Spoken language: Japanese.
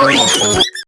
Oh,